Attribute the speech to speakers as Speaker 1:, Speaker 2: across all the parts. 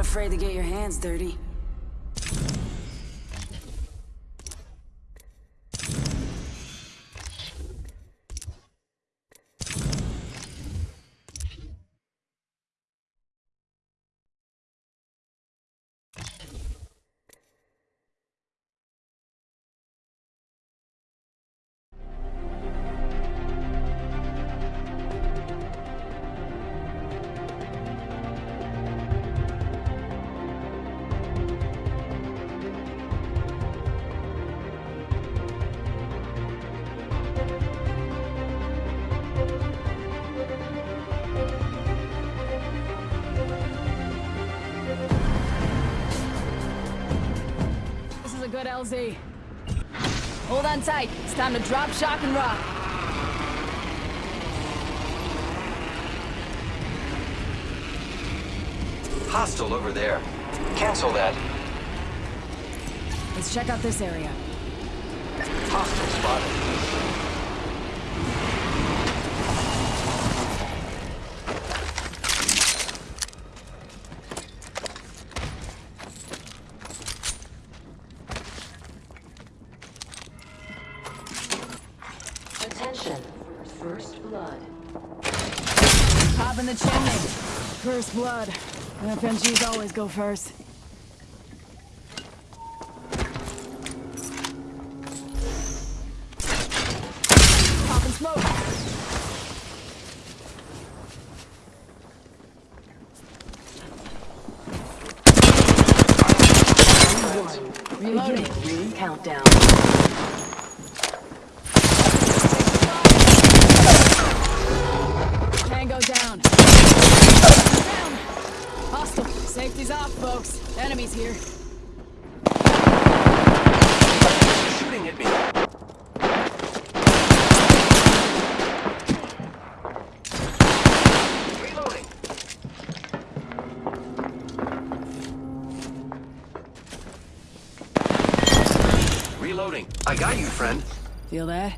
Speaker 1: Afraid to get your hands dirty. LZ. Hold on tight. It's time to drop, shock, and rock.
Speaker 2: Hostile over there. Cancel that.
Speaker 1: Let's check out this area.
Speaker 2: Hostile spotted.
Speaker 3: Attention. First blood.
Speaker 1: Pop in the chimney. First blood. FNGs always go first. Pop and smoke. Reloading.
Speaker 3: Ring countdown.
Speaker 1: Tango down. Down. Hostile. Safety's off, folks. Enemies here.
Speaker 2: Shooting at me. Reloading. Reloading. I got you, friend.
Speaker 1: Feel that?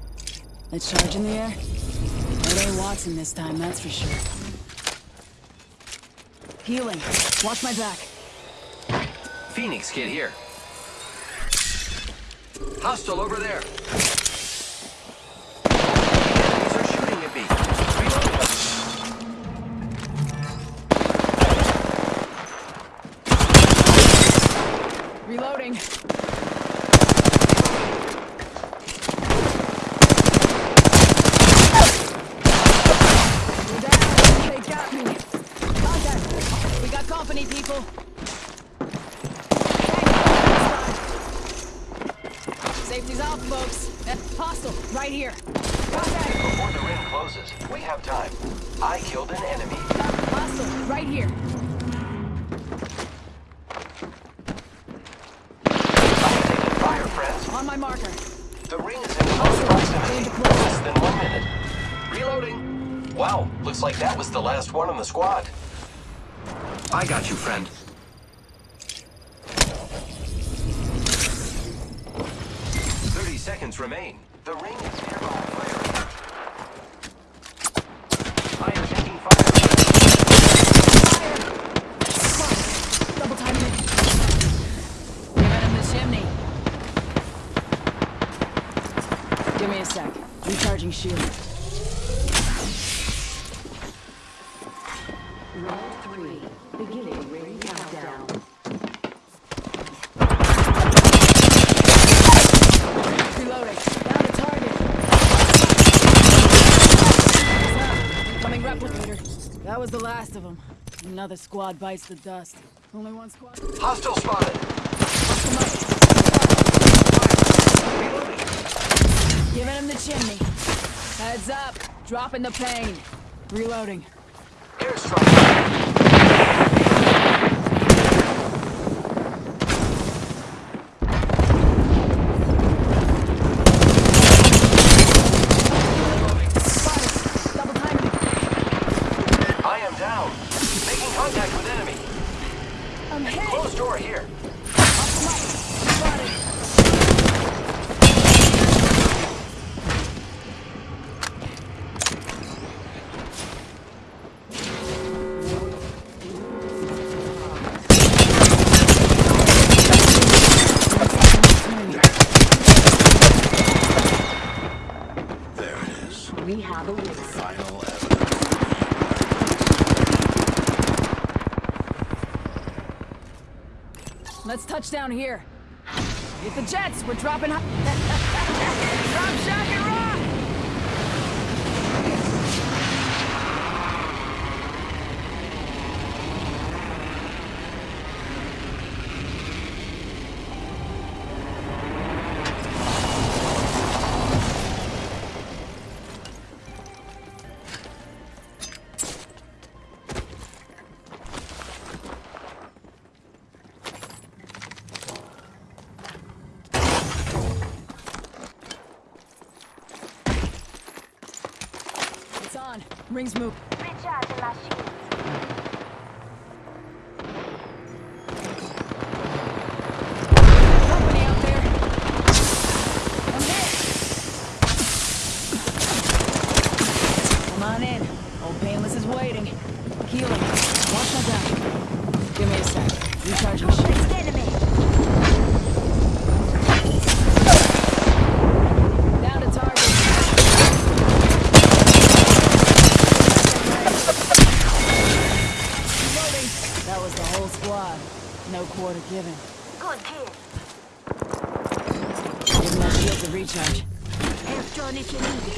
Speaker 1: That charge in the air? It ain't Wattson this time, that's for sure. Healing. Watch my back.
Speaker 2: Phoenix kit here. Hostile over there. Enemies are shooting at me. Reloading.
Speaker 1: Reloading. We're down. They got me. Contact. We got company. Safety's off, folks. Eh, Hostile, right here. Contact.
Speaker 2: Before the ring closes, we have time. I killed an enemy.
Speaker 1: Hostile, right here.
Speaker 2: I'm taking fire, friends.
Speaker 1: On my marker.
Speaker 2: The ring is in close proximity. Less than one minute. Reloading. Wow, looks like that was the last one on the squad. I got you, friend. Thirty seconds remain. The ring is nearby. Fire. I am taking fire.
Speaker 1: Double timing it. Get in the chimney. Give me a sec. Recharging shield. Replicator. That was the last of them. Another squad bites the dust. Only one squad.
Speaker 2: Hostile spotted.
Speaker 1: Come up.
Speaker 2: Reloading.
Speaker 1: Giving him the chimney. Heads up. Dropping the pain. Reloading.
Speaker 2: Airstrike.
Speaker 4: Final evidence.
Speaker 1: Let's touch down here. Hit the jets. We're dropping. Drop shock on. Rings move.
Speaker 5: Recharging my shields.
Speaker 1: Company out there. I'm hit. Come on in. Old Painless is waiting. Healing. Watch my back. Give me a sec. Recharge my shield.
Speaker 5: Next enemy.
Speaker 1: Down to target. Reloading. That was the whole squad. No quarter given.
Speaker 5: Good kid.
Speaker 1: Give my shield a recharge.
Speaker 5: Help John if you need it.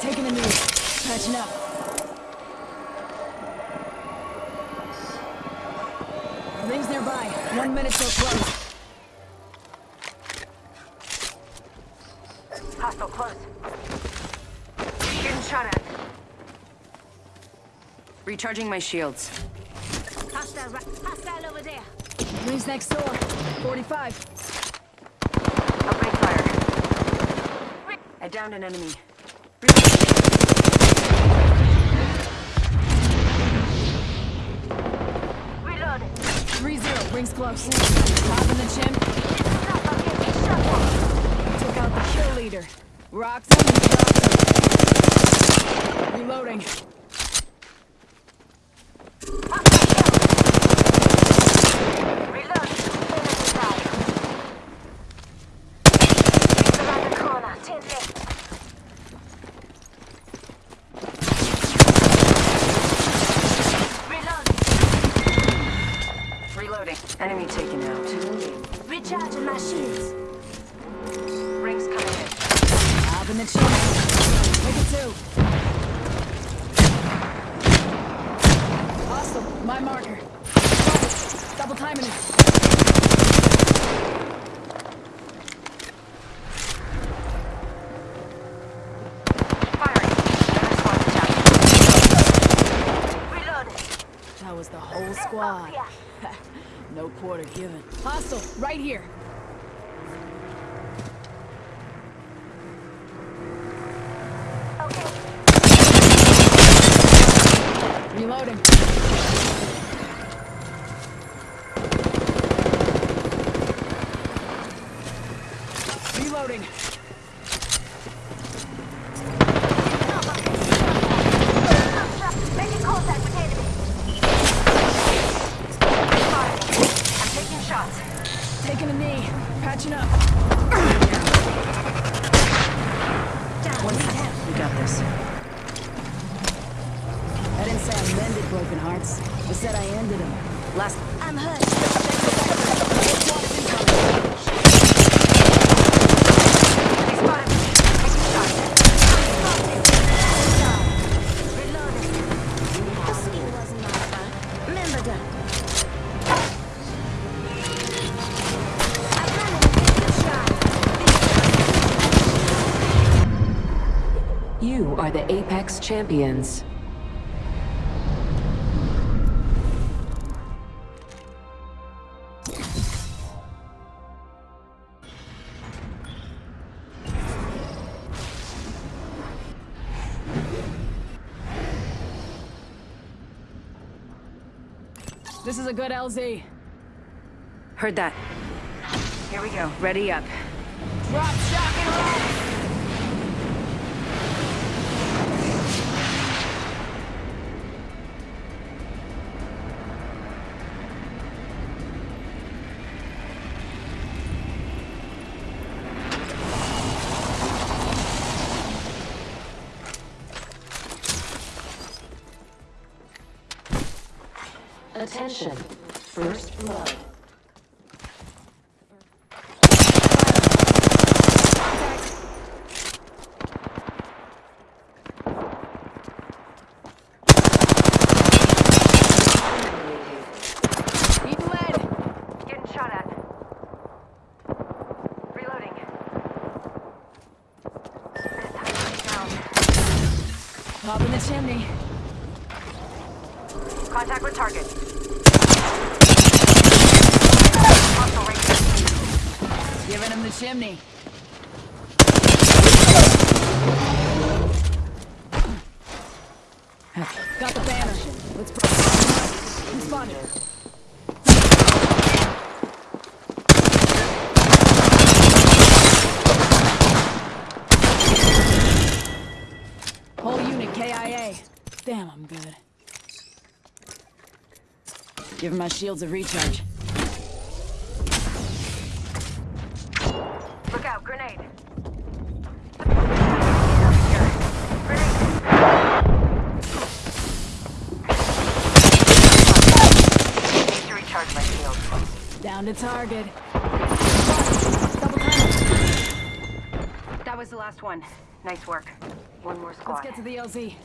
Speaker 1: Taking a knee. Patching up. Rings nearby. One minute till close.
Speaker 5: Hostile close. Getting shot at.
Speaker 6: Recharging my shields.
Speaker 5: Hostile. Hostile over there.
Speaker 1: Rings next door. 45.
Speaker 6: Outbreak fire. I downed an enemy.
Speaker 5: Reloading.
Speaker 1: 3-0. Rings close. Top in the
Speaker 5: at.
Speaker 1: Took out the kill leader. Rocks. Reloading.
Speaker 5: Enemy down. He's around the corner. Ten left. Reloading.
Speaker 6: Reloading. Enemy taken out.
Speaker 5: Recharging my shields.
Speaker 6: Rings coming in.
Speaker 1: Top in the chin. Take it two. Hostile. My marker. Double, double timing it.
Speaker 6: Firing. Enemy squad attack.
Speaker 5: Reloading.
Speaker 1: That was the whole squad. no quarter given. Hostile. Right here. Reloading. Reloading. Broken hearts. I said I ended them.
Speaker 6: Last.
Speaker 5: I'm hurt.
Speaker 3: You are the Apex Champions.
Speaker 1: A good LZ.
Speaker 6: Heard that. Here we go. Ready up.
Speaker 1: Drop, shock, and roll!
Speaker 3: Attention. First blood.
Speaker 1: Eat!
Speaker 6: Getting shot at. Reloading. This time I'm down.
Speaker 1: Pop in the chimney.
Speaker 6: Contact with target.
Speaker 1: Giving him the chimney. Got the banner. Let's Responded. Whole unit KIA. Damn, I'm good. Giving my shields a recharge.
Speaker 6: Look out, grenade. Grenade. Need to recharge my shield.
Speaker 1: Down to target.
Speaker 6: That was the last one. Nice work. One more squad.
Speaker 1: Let's get to the LZ.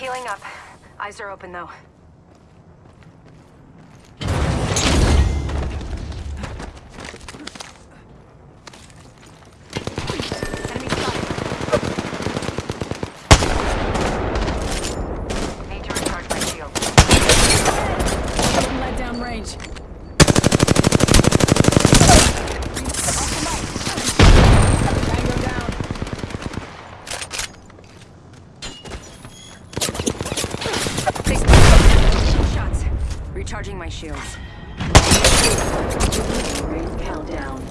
Speaker 6: Healing up. Eyes are open though. Enemy spotted. Need to recharge my shield.
Speaker 1: Let down range. Tango down.
Speaker 6: They spotted. Shots. Recharging my shields.
Speaker 3: Ring countdown.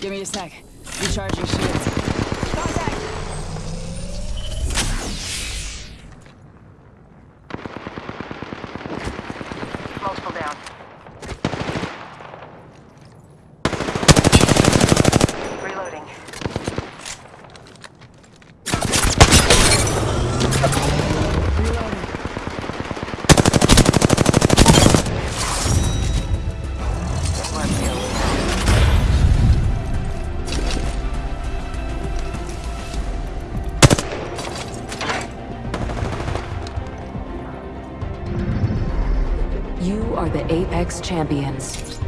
Speaker 1: Give me a sec. Recharging shields.
Speaker 3: Apex Champions.